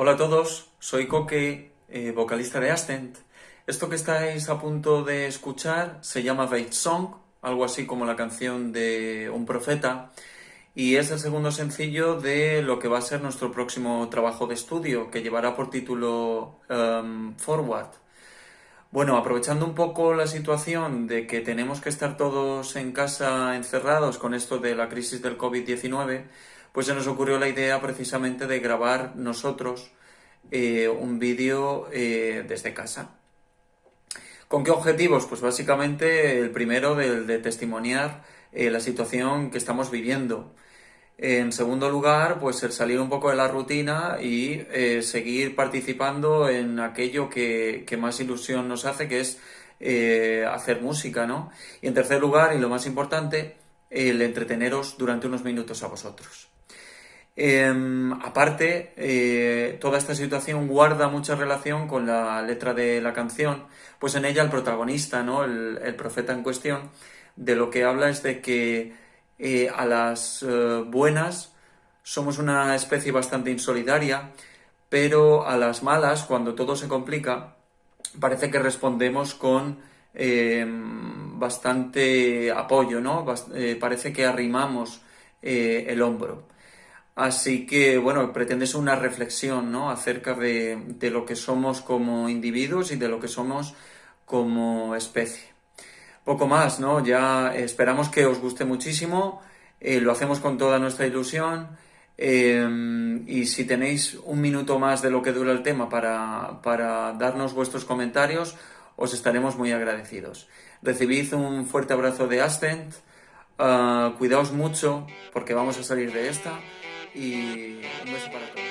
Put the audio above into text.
Hola a todos, soy Coque, eh, vocalista de Ascent. Esto que estáis a punto de escuchar se llama Faith Song, algo así como la canción de un profeta, y es el segundo sencillo de lo que va a ser nuestro próximo trabajo de estudio, que llevará por título um, Forward. Bueno, aprovechando un poco la situación de que tenemos que estar todos en casa encerrados con esto de la crisis del COVID-19, pues se nos ocurrió la idea precisamente de grabar nosotros eh, un vídeo eh, desde casa. ¿Con qué objetivos? Pues básicamente el primero de, de testimoniar eh, la situación que estamos viviendo. En segundo lugar, pues el salir un poco de la rutina y seguir participando en aquello que, que, más ilusión nos hace, que es hacer música, ¿no? Y en tercer lugar, y lo más importante, el entreteneros durante unos minutos a vosotros. Em, aparte, eh, toda esta situación guarda mucha relación con la letra de la canción, pues en ella el protagonista, ¿no? el, profeta en cuestión, de lo que habla es de que eh, a las eh, buenas somos una especie bastante insolidaria, pero a las malas, cuando todo se complica, parece que respondemos con em, bastante apoyo, ¿no? parece que arrimamos el hombro. Así que, bueno, pretende ser una reflexión, ¿no? Acerca de, lo que somos como individuos y de lo que somos como especie. Poco más, ¿no? Ya esperamos que os guste muchísimo, eh, lo hacemos con toda nuestra ilusión em, y si tenéis un minuto más de lo que dura el tema para, darnos vuestros comentarios, os estaremos muy agradecidos. Recibid un fuerte abrazo de Ascent, ah, cuidaos mucho porque vamos a salir de esta y un beso para todos.